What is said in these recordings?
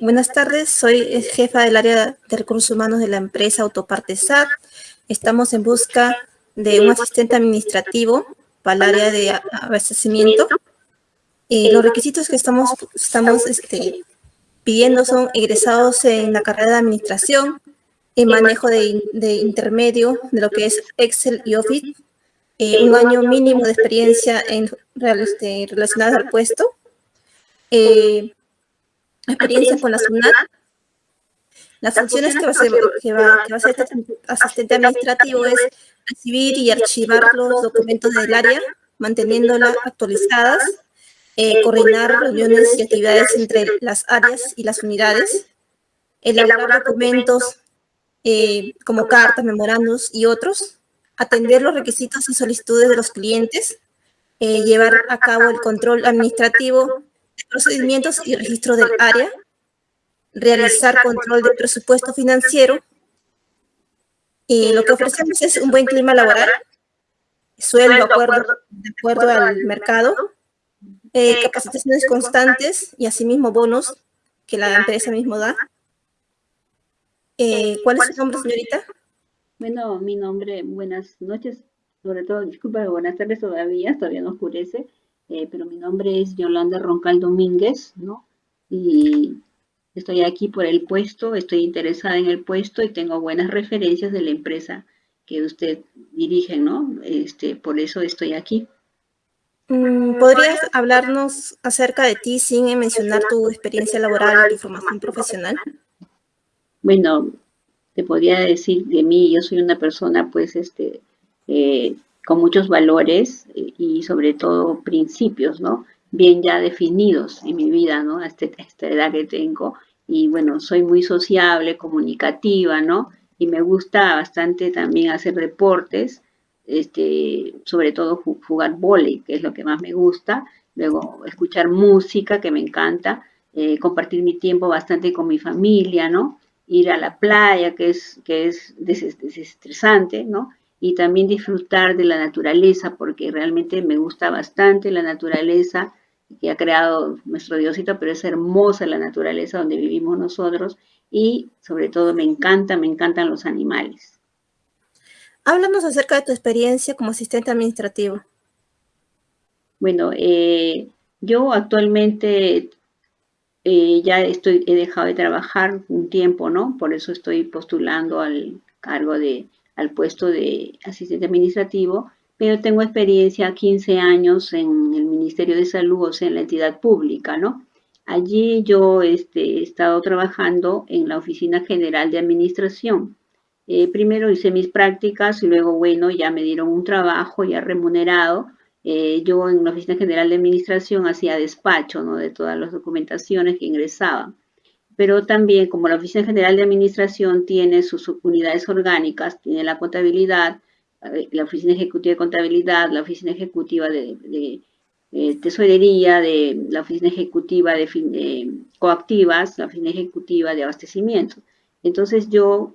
Buenas tardes, soy jefa del área de recursos humanos de la empresa Autoparte SAT. Estamos en busca de un asistente administrativo para el área de abastecimiento. Eh, los requisitos que estamos, estamos este, pidiendo son egresados en la carrera de administración, en manejo de, intermedio de lo que es Excel y Office, eh, un año mínimo de experiencia en, este, relacionada al puesto, eh, experiencia con la SUNAT, las funciones que va a hacer, que va, a hacer este asistente administrativo es recibir y archivar los documentos del área, manteniéndolas actualizadas, eh, coordinar reuniones y actividades entre las áreas y las unidades, elaborar documentos eh, como cartas, memorandos y otros, atender los requisitos y solicitudes de los clientes, eh, llevar a cabo el control administrativo procedimientos y registros del área, realizar control de presupuesto financiero, y lo que ofrecemos es un buen clima laboral, sueldo acuerdo, de acuerdo al mercado, eh, capacitaciones constantes y asimismo bonos que la empresa mismo da. Eh, ¿Cuál es su nombre, señorita? Bueno, mi nombre, buenas noches, sobre todo, disculpa, buenas tardes todavía, todavía no oscurece, eh, pero mi nombre es Yolanda Roncal Domínguez, ¿no? Y estoy aquí por el puesto, estoy interesada en el puesto y tengo buenas referencias de la empresa que usted dirige, ¿no? Este, por eso estoy aquí. Mm, ¿Podrías hablarnos acerca de ti sin mencionar tu experiencia laboral y tu formación profesional? Bueno, te podría decir de mí, yo soy una persona pues este, eh, con muchos valores y sobre todo principios, ¿no? Bien ya definidos en mi vida, ¿no? A, este, esta edad que tengo. Y bueno, soy muy sociable, comunicativa, ¿no? Y me gusta bastante también hacer deportes este, sobre todo jugar vóley, que es lo que más me gusta, luego escuchar música, que me encanta, eh, compartir mi tiempo bastante con mi familia, ¿no? Ir a la playa, que es, que es desestresante, ¿no? Y también disfrutar de la naturaleza, porque realmente me gusta bastante la naturaleza que ha creado nuestro Diosito, pero es hermosa la naturaleza donde vivimos nosotros y sobre todo me encanta, me encantan los animales. Háblanos acerca de tu experiencia como asistente administrativo. Bueno, eh, yo actualmente eh, ya estoy, he dejado de trabajar un tiempo, ¿no? Por eso estoy postulando al cargo de, al puesto de asistente administrativo, pero tengo experiencia 15 años en el Ministerio de Salud, o sea, en la entidad pública, ¿no? Allí yo este, he estado trabajando en la Oficina General de Administración. Eh, primero hice mis prácticas y luego, bueno, ya me dieron un trabajo ya remunerado. Eh, yo en la Oficina General de Administración hacía despacho ¿no? de todas las documentaciones que ingresaban. Pero también, como la Oficina General de Administración tiene sus unidades orgánicas, tiene la contabilidad, eh, la Oficina Ejecutiva de Contabilidad, la Oficina Ejecutiva de, Tesorería, de, la Oficina Ejecutiva de, de Coactivas, la Oficina Ejecutiva de Abastecimiento. Entonces yo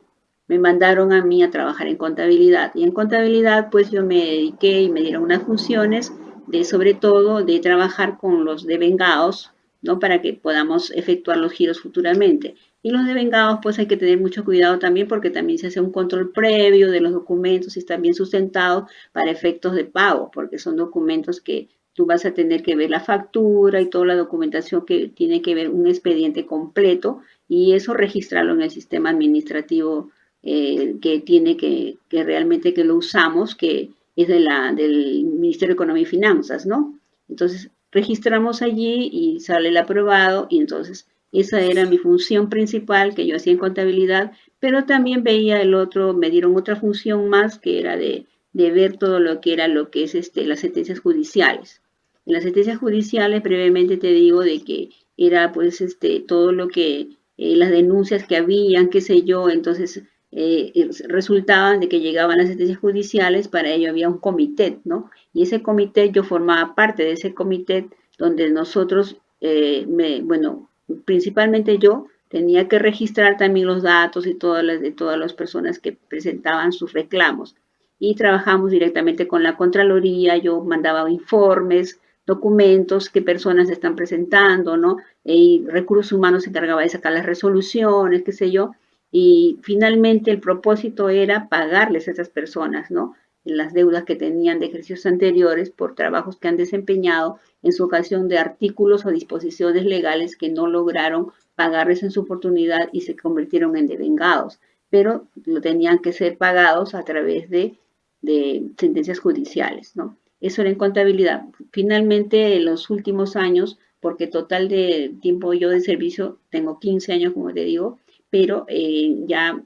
me mandaron a mí a trabajar en contabilidad. Y en contabilidad, pues yo me dediqué y me dieron unas funciones de, sobre todo, de trabajar con los devengados, ¿no? Para que podamos efectuar los giros futuramente. Y los devengados, pues hay que tener mucho cuidado también porque también se hace un control previo de los documentos y están bien sustentados para efectos de pago, porque son documentos que tú vas a tener que ver la factura y toda la documentación que tiene que ver un expediente completo y eso registrarlo en el sistema administrativo eh, que tiene que, que realmente que lo usamos, que es de la, del Ministerio de Economía y Finanzas, ¿no? Entonces, registramos allí y sale el aprobado y entonces esa era mi función principal que yo hacía en contabilidad, pero también veía el otro, me dieron otra función más que era de, de ver todo lo que era lo que es este, las sentencias judiciales. En las sentencias judiciales, brevemente te digo de que era pues este, todo lo que, eh, las denuncias que habían, qué sé yo, entonces eh, resultaban de que llegaban las sentencias judiciales, para ello había un comité, ¿no? Y ese comité, yo formaba parte de ese comité donde nosotros, eh, me, bueno, principalmente yo, tenía que registrar también los datos y todas las de todas las personas que presentaban sus reclamos. Y trabajamos directamente con la Contraloría, yo mandaba informes, documentos, qué personas están presentando, ¿no? Y recursos humanos se encargaba de sacar las resoluciones, qué sé yo. Y finalmente el propósito era pagarles a esas personas, ¿no? las deudas que tenían de ejercicios anteriores por trabajos que han desempeñado en su ocasión de artículos o disposiciones legales que no lograron pagarles en su oportunidad y se convirtieron en devengados, pero lo tenían que ser pagados a través de, de sentencias judiciales, ¿no? Eso era en contabilidad. Finalmente, en los últimos años, porque total de tiempo yo de servicio, tengo 15 años, como te digo, pero eh, ya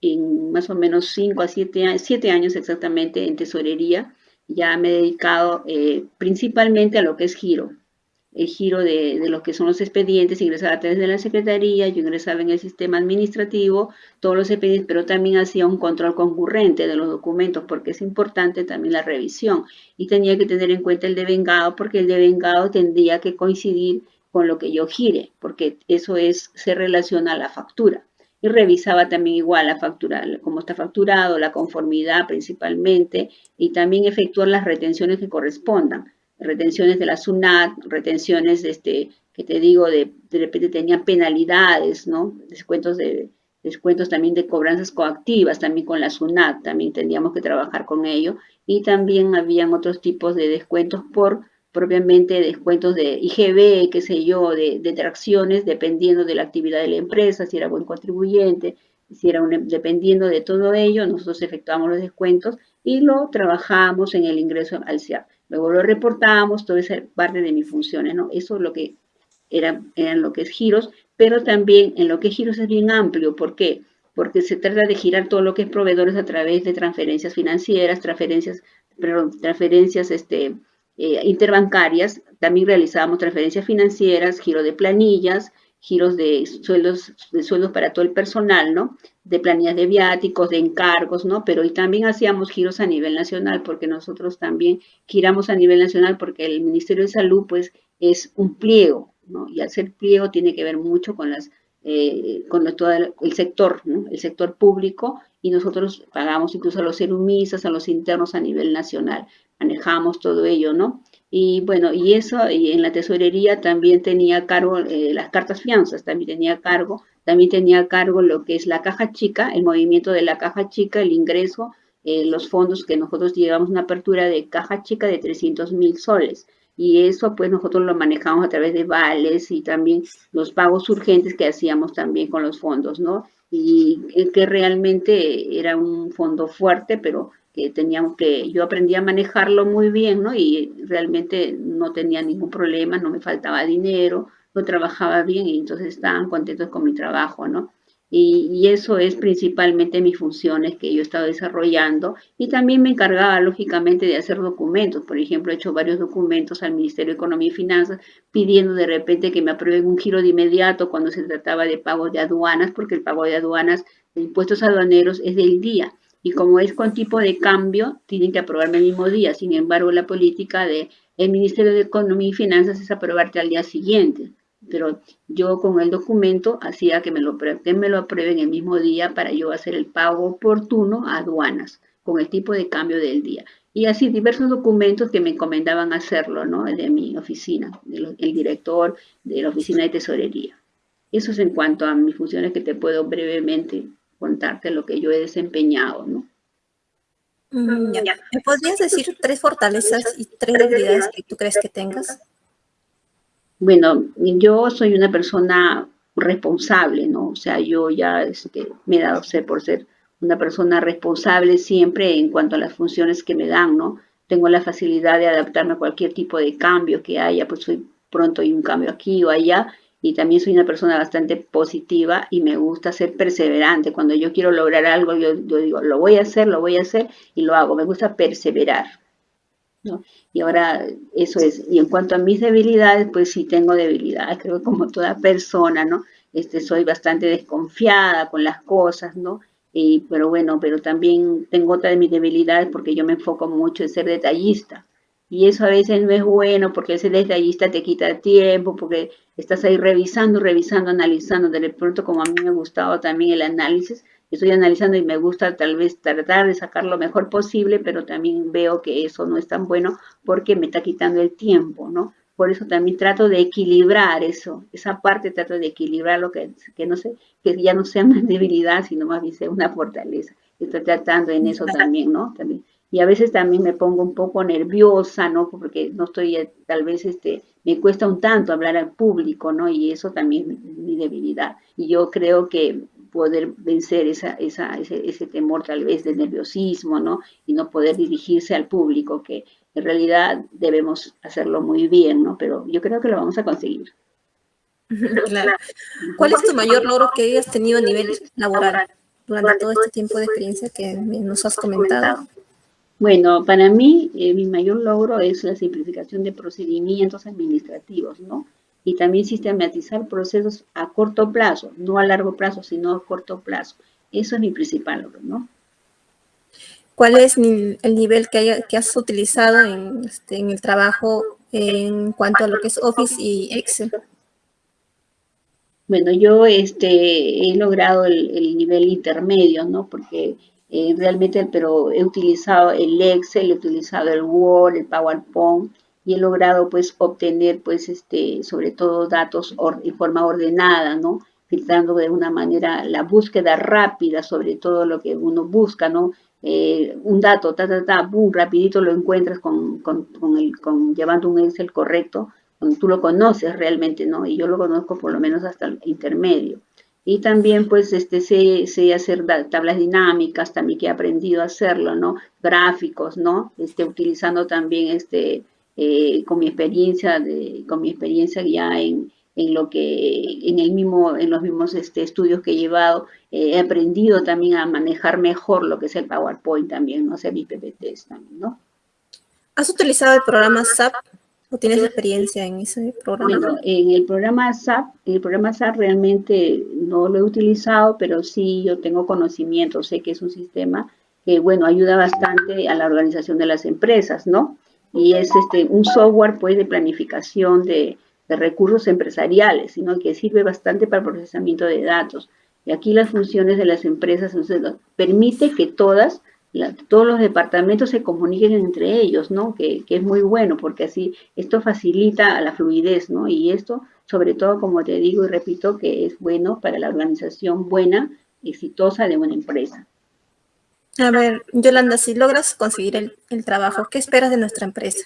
en más o menos 5 a 7 años, 7 años exactamente en tesorería, ya me he dedicado eh, principalmente a lo que es giro, el giro de, de, lo que son los expedientes, ingresaba a través de la secretaría, yo ingresaba en el sistema administrativo, todos los expedientes, pero también hacía un control concurrente de los documentos, porque es importante también la revisión, y tenía que tener en cuenta el devengado, porque el devengado tendría que coincidir con lo que yo gire, porque eso es, se relaciona a la factura. Y revisaba también igual la factura, cómo está facturado, la conformidad principalmente, y también efectuar las retenciones que correspondan retenciones de la SUNAT, retenciones, este, que te digo, de, de repente tenían penalidades, ¿no? Descuentos de descuentos también de cobranzas coactivas, también con la SUNAT, también tendríamos que trabajar con ello, y también habían otros tipos de descuentos por propiamente descuentos de IGB, qué sé yo, de, de tracciones, dependiendo de la actividad de la empresa, si era buen contribuyente, si era un, dependiendo de todo ello, nosotros efectuamos los descuentos y lo trabajamos en el ingreso al CIAP. Luego lo reportamos, todo esa parte de mis funciones, ¿no? Eso es lo que era, eran lo que es giros, pero también en lo que es giros es bien amplio. ¿Por qué? Porque se trata de girar todo lo que es proveedores a través de transferencias financieras, transferencias, perdón, transferencias este, eh, interbancarias. También realizábamos transferencias financieras, giro de planillas, giros de sueldos, de sueldos para todo el personal, ¿no? De planillas de viáticos, de encargos, ¿no? Pero y también hacíamos giros a nivel nacional, porque nosotros también giramos a nivel nacional, porque el Ministerio de Salud, pues, es un pliego, ¿no? Y al ser pliego tiene que ver mucho con las eh, con todo el, sector, ¿no? el sector público, y nosotros pagamos incluso a los serumistas, a los internos a nivel nacional, manejamos todo ello, ¿no? Y bueno, y eso, y en la tesorería también tenía cargo eh, las cartas fianzas, también tenía cargo, también tenía cargo lo que es la caja chica, el movimiento de la caja chica, el ingreso, eh, los fondos que nosotros llevamos una apertura de caja chica de 300 mil soles. Y eso pues nosotros lo manejamos a través de vales y también los pagos urgentes que hacíamos también con los fondos, ¿no? Y que realmente era un fondo fuerte, pero que teníamos que, yo aprendí a manejarlo muy bien, ¿no? Y realmente no tenía ningún problema, no me faltaba dinero, lo trabajaba bien y entonces estaban contentos con mi trabajo, ¿no? Y, y, eso es principalmente mis funciones que yo he estado desarrollando y también me encargaba lógicamente de hacer documentos. Por ejemplo, he hecho varios documentos al Ministerio de Economía y Finanzas pidiendo de repente que me aprueben un giro de inmediato cuando se trataba de pago de aduanas, porque el pago de aduanas de impuestos aduaneros es del día y como es con tipo de cambio, tienen que aprobarme el mismo día. Sin embargo, la política del Ministerio de Economía y Finanzas es aprobarte al día siguiente. Pero yo con el documento hacía que me lo, que me lo aprueben el mismo día para yo hacer el pago oportuno a aduanas con el tipo de cambio del día. Y así diversos documentos que me encomendaban hacerlo, ¿no? De mi oficina, del director de la oficina de tesorería. Eso es en cuanto a mis funciones que te puedo brevemente contarte lo que yo he desempeñado, ¿no? Mm, ¿Me podrías decir tres fortalezas y tres debilidades que tú crees que tengas? Bueno, yo soy una persona responsable, ¿no? O sea, yo ya este, me he dado ser por ser una persona responsable siempre en cuanto a las funciones que me dan, ¿no? Tengo la facilidad de adaptarme a cualquier tipo de cambio que haya, pues soy pronto hay un cambio aquí o allá, y también soy una persona bastante positiva y me gusta ser perseverante. Cuando yo quiero lograr algo, yo, digo, lo voy a hacer, lo voy a hacer y lo hago. Me gusta perseverar. Y ahora eso es. Y en cuanto a mis debilidades, pues sí tengo debilidades, creo que como toda persona, ¿no? Este, soy bastante desconfiada con las cosas, ¿no? Y, pero bueno, pero también tengo otra de mis debilidades porque yo me enfoco mucho en ser detallista. Y eso a veces no es bueno porque ese detallista te quita tiempo, porque estás ahí revisando, revisando, analizando. De pronto, como a mí me ha gustado también el análisis, estoy analizando y me gusta tal vez tratar de sacar lo mejor posible, pero también veo que eso no es tan bueno porque me está quitando el tiempo, ¿no? Por eso también trato de equilibrar eso, esa parte trato de equilibrar lo que, que no sé, que ya no sea una debilidad, sino más bien sea una fortaleza. Estoy tratando en eso también, ¿no? También. Y a veces también me pongo un poco nerviosa, ¿no? Porque no estoy, eh, tal vez, este, me cuesta un tanto hablar al público, ¿no? Y eso también es mi debilidad. Y yo creo que poder vencer esa, esa, ese, ese, temor tal vez de nerviosismo, ¿no? Y no poder dirigirse al público, que en realidad debemos hacerlo muy bien, ¿no? Pero yo creo que lo vamos a conseguir. Claro. ¿Cuál es tu mayor logro que hayas tenido a nivel laboral durante todo este tiempo de experiencia que nos has comentado? Bueno, para mí eh, mi mayor logro es la simplificación de procedimientos administrativos, ¿no? Y también sistematizar procesos a corto plazo, no a largo plazo, sino a corto plazo. Eso es mi principal logro, ¿no? ¿Cuál es el nivel que, que has utilizado en, este, en, el trabajo en cuanto a lo que es Office y Excel? Bueno, yo este, he logrado el, el nivel intermedio, ¿no? Porque eh, realmente, pero he utilizado el Excel, he utilizado el Word, el PowerPoint y he logrado pues obtener pues este, sobre todo datos en forma ordenada, ¿no? filtrando de una manera la búsqueda rápida sobre todo lo que uno busca, ¿no? Eh, un dato, ta, ta, ta, boom, rapidito lo encuentras con, con, con, el, con llevando un Excel correcto, cuando tú lo conoces realmente, ¿no? Y yo lo conozco por lo menos hasta el intermedio. Y también pues este, sé, sé, hacer tablas dinámicas, también que he aprendido a hacerlo, ¿no? Gráficos, ¿no? Este, utilizando también este, eh, con mi experiencia, de, con mi experiencia ya en, en lo que, en el mismo, en los mismos este, estudios que he llevado, eh, he aprendido también a manejar mejor lo que es el PowerPoint también, ¿no? Hacer mis PPTs también, ¿no? ¿Has utilizado el programa SAP ¿O tienes experiencia en ese programa? Bueno, en el programa SAP, el programa SAP realmente no lo he utilizado, pero sí yo tengo conocimiento, sé que es un sistema que, bueno, ayuda bastante a la organización de las empresas, ¿no? Y es este un software, pues, de planificación de, recursos empresariales, sino que sirve bastante para procesamiento de datos. Y aquí las funciones de las empresas, entonces, permite que todas todos los departamentos se comuniquen entre ellos, ¿no? Que, que, es muy bueno porque así esto facilita la fluidez, ¿no? Y esto, sobre todo, como te digo y repito, que es bueno para la organización buena, exitosa de una empresa. A ver, Yolanda, si logras conseguir el, el trabajo, ¿qué esperas de nuestra empresa?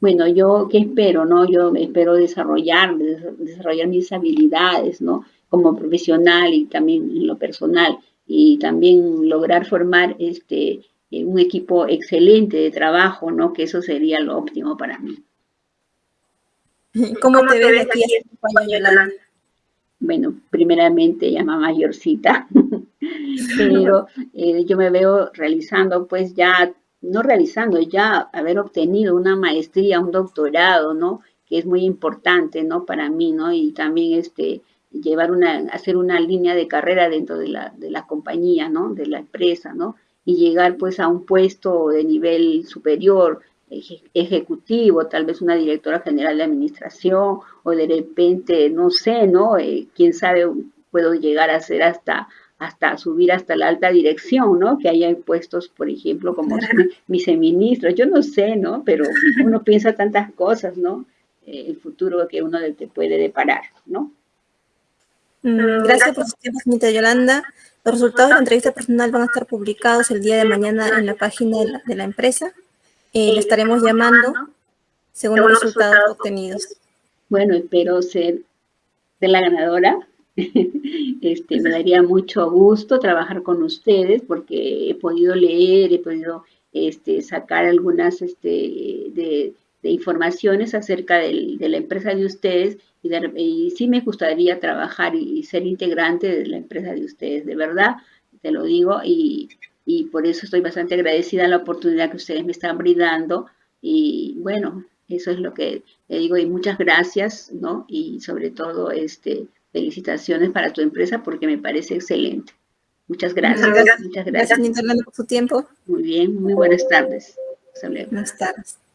Bueno, yo, ¿qué espero, no? Yo espero desarrollar, desarrollar mis habilidades, ¿no? Como profesional y también en lo personal y también lograr formar este, eh, un equipo excelente de trabajo, ¿no? Que eso sería lo óptimo para mí. ¿Cómo, te ves aquí a Yolanda? Bueno, primeramente llama mayorcita, pero eh, yo me veo realizando, pues ya, no realizando, ya haber obtenido una maestría, un doctorado, ¿no? Que es muy importante, ¿no? Para mí, ¿no? Y también este, llevar una, hacer una línea de carrera dentro de la, de la compañía, ¿no? De la empresa, ¿no? Y llegar pues a un puesto de nivel superior, ejecutivo, tal vez una directora general de administración, o de repente, no sé, ¿no? Eh, quién sabe, puedo llegar a ser hasta hasta subir hasta la alta dirección, ¿no? Que haya puestos, por ejemplo, como viceministros, yo no sé, ¿no? Pero uno piensa tantas cosas, ¿no? Eh, el futuro que uno te puede deparar, ¿no? Mm, gracias por su tiempo, señorita Yolanda. Los resultados de la entrevista personal van a estar publicados el día de mañana en la página de la, empresa. Eh, le estaremos llamando según los resultados obtenidos. Bueno, espero ser de la ganadora. Este, me daría mucho gusto trabajar con ustedes porque he podido leer, he podido este, sacar algunas este, de, informaciones acerca de la empresa de ustedes y, sí me gustaría trabajar y, ser integrante de la empresa de ustedes, de verdad, te lo digo, y, y por eso estoy bastante agradecida a la oportunidad que ustedes me están brindando y bueno, eso es lo que le digo y muchas gracias, ¿no? Y sobre todo, este, felicitaciones para tu empresa porque me parece excelente. Muchas gracias. Muchas gracias, por su tiempo. Muy bien, muy buenas tardes. Buenas tardes.